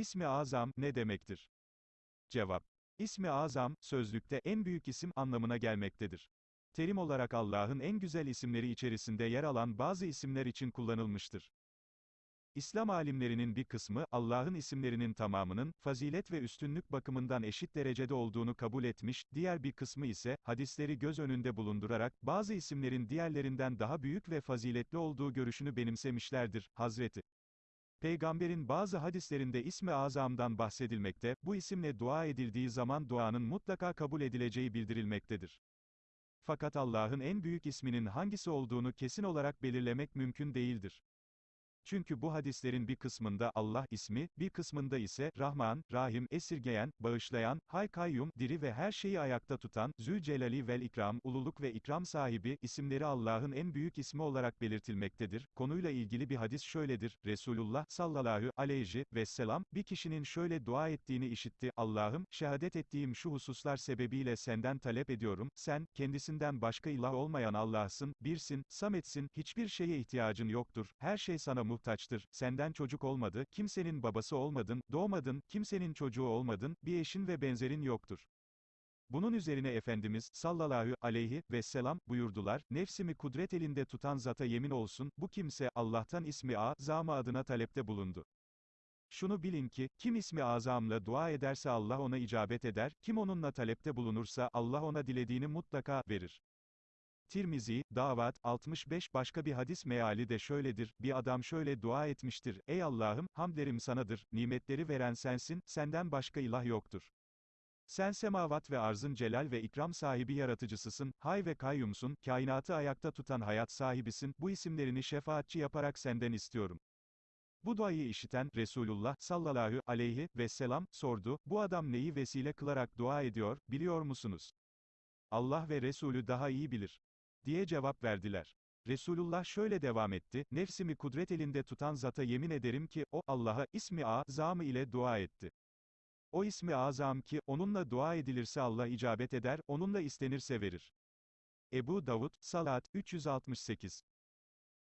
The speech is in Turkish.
İsmi azam, ne demektir? Cevap. İsmi azam, sözlükte en büyük isim anlamına gelmektedir. Terim olarak Allah'ın en güzel isimleri içerisinde yer alan bazı isimler için kullanılmıştır. İslam alimlerinin bir kısmı, Allah'ın isimlerinin tamamının, fazilet ve üstünlük bakımından eşit derecede olduğunu kabul etmiş, diğer bir kısmı ise, hadisleri göz önünde bulundurarak, bazı isimlerin diğerlerinden daha büyük ve faziletli olduğu görüşünü benimsemişlerdir. Hazreti Peygamberin bazı hadislerinde ismi azamdan bahsedilmekte, bu isimle dua edildiği zaman duanın mutlaka kabul edileceği bildirilmektedir. Fakat Allah'ın en büyük isminin hangisi olduğunu kesin olarak belirlemek mümkün değildir. Çünkü bu hadislerin bir kısmında Allah ismi, bir kısmında ise Rahman, Rahim, esirgeyen, bağışlayan, Hay Kayyum, diri ve her şeyi ayakta tutan, Zülcelali vel İkram, ululuk ve ikram sahibi, isimleri Allah'ın en büyük ismi olarak belirtilmektedir. Konuyla ilgili bir hadis şöyledir, Resulullah, sallallahu aleyhi ve selam, bir kişinin şöyle dua ettiğini işitti, Allah'ım, şehadet ettiğim şu hususlar sebebiyle senden talep ediyorum, sen, kendisinden başka ilah olmayan Allah'sın, birsin, sametsin, hiçbir şeye ihtiyacın yoktur, her şey sana muhtaçtır, senden çocuk olmadı, kimsenin babası olmadın, doğmadın, kimsenin çocuğu olmadın, bir eşin ve benzerin yoktur. Bunun üzerine Efendimiz, sallallahu aleyhi ve selam, buyurdular, nefsimi kudret elinde tutan zata yemin olsun, bu kimse, Allah'tan ismi A, zamı adına talepte bulundu. Şunu bilin ki, kim ismi azamla dua ederse Allah ona icabet eder, kim onunla talepte bulunursa, Allah ona dilediğini mutlaka verir. Tirmizi, Davat, 65 başka bir hadis meali de şöyledir, bir adam şöyle dua etmiştir, Ey Allah'ım, hamdlerim sanadır, nimetleri veren sensin, senden başka ilah yoktur. Sen semavat ve arzın celal ve ikram sahibi yaratıcısısın, hay ve kayyumsun, kainatı ayakta tutan hayat sahibisin, bu isimlerini şefaatçi yaparak senden istiyorum. Bu duayı işiten, Resulullah, sallallahu aleyhi ve selam, sordu, bu adam neyi vesile kılarak dua ediyor, biliyor musunuz? Allah ve Resulü daha iyi bilir diye cevap verdiler. Resulullah şöyle devam etti, nefsimi kudret elinde tutan zata yemin ederim ki, o, Allah'a, ismi azamı ile dua etti. O ismi azam ki, onunla dua edilirse Allah icabet eder, onunla istenirse verir. Ebu Davud, Salat, 368